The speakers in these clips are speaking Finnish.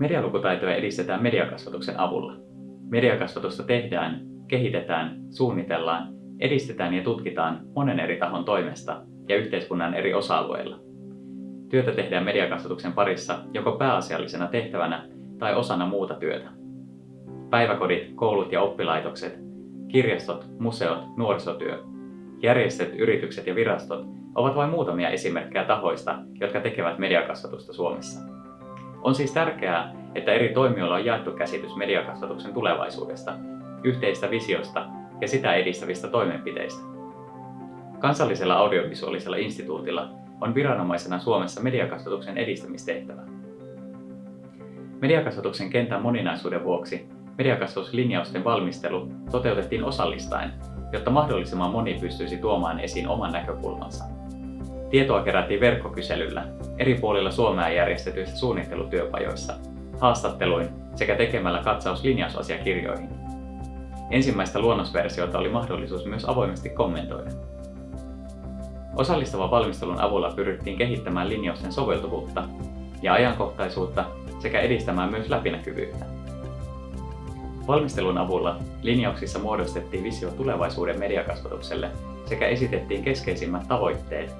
Medialukutaitoja edistetään mediakasvatuksen avulla. Mediakasvatusta tehdään, kehitetään, suunnitellaan, edistetään ja tutkitaan monen eri tahon toimesta ja yhteiskunnan eri osa-alueilla. Työtä tehdään mediakasvatuksen parissa joko pääasiallisena tehtävänä tai osana muuta työtä. Päiväkodit, koulut ja oppilaitokset, kirjastot, museot, nuorisotyö, järjestöt, yritykset ja virastot ovat vain muutamia esimerkkejä tahoista, jotka tekevät mediakasvatusta Suomessa. On siis tärkeää, että eri toimijoilla on jaettu käsitys mediakasvatuksen tulevaisuudesta, yhteistä visiosta ja sitä edistävistä toimenpiteistä. Kansallisella audiovisuaalisella instituutilla on viranomaisena Suomessa mediakasvatuksen edistämistehtävä. Mediakasvatuksen kentän moninaisuuden vuoksi mediakasvatuslinjausten valmistelu toteutettiin osallistaen, jotta mahdollisimman moni pystyisi tuomaan esiin oman näkökulmansa. Tietoa kerättiin verkkokyselyllä, eri puolilla Suomea järjestetyissä suunnittelutyöpajoissa, haastatteluin sekä tekemällä katsaus linjausasiakirjoihin. Ensimmäistä luonnosversiota oli mahdollisuus myös avoimesti kommentoida. Osallistavan valmistelun avulla pyrittiin kehittämään linjausten soveltuvuutta ja ajankohtaisuutta sekä edistämään myös läpinäkyvyyttä. Valmistelun avulla linjauksissa muodostettiin visio tulevaisuuden mediakasvatukselle sekä esitettiin keskeisimmät tavoitteet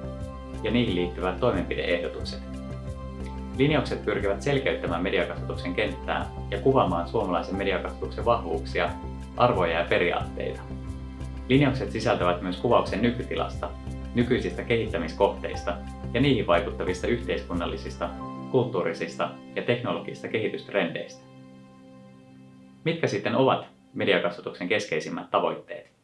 ja niihin liittyvät toimenpideehdotukset. Linjaukset pyrkivät selkeyttämään mediakasvatuksen kenttää ja kuvaamaan suomalaisen mediakasvatuksen vahvuuksia, arvoja ja periaatteita. Linjaukset sisältävät myös kuvauksen nykytilasta, nykyisistä kehittämiskohteista ja niihin vaikuttavista yhteiskunnallisista, kulttuurisista ja teknologisista kehitystrendeistä. Mitkä sitten ovat mediakasvatuksen keskeisimmät tavoitteet?